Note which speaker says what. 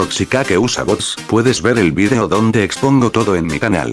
Speaker 1: Roxica que usa bots, puedes ver el vídeo donde expongo todo en mi canal.